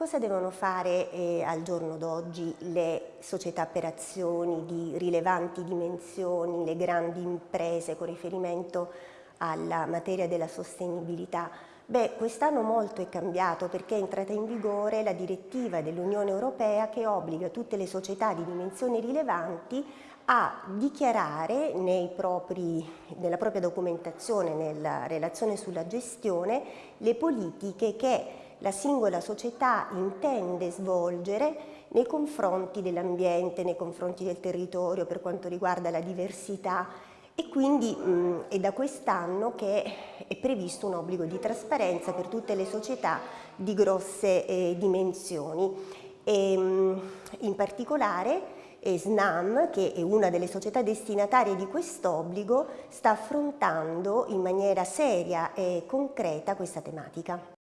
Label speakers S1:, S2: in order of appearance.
S1: Cosa devono fare eh, al giorno d'oggi le società per azioni di rilevanti dimensioni, le grandi imprese con riferimento alla materia della sostenibilità? Beh, quest'anno molto è cambiato perché è entrata in vigore la direttiva dell'Unione Europea che obbliga tutte le società di dimensioni rilevanti a dichiarare propri, nella propria documentazione, nella relazione sulla gestione, le politiche che la singola società intende svolgere nei confronti dell'ambiente, nei confronti del territorio, per quanto riguarda la diversità e quindi mh, è da quest'anno che è previsto un obbligo di trasparenza per tutte le società di grosse eh, dimensioni. E, mh, in particolare eh, SNAM, che è una delle società destinatarie di quest'obbligo, sta affrontando in maniera seria e concreta questa tematica.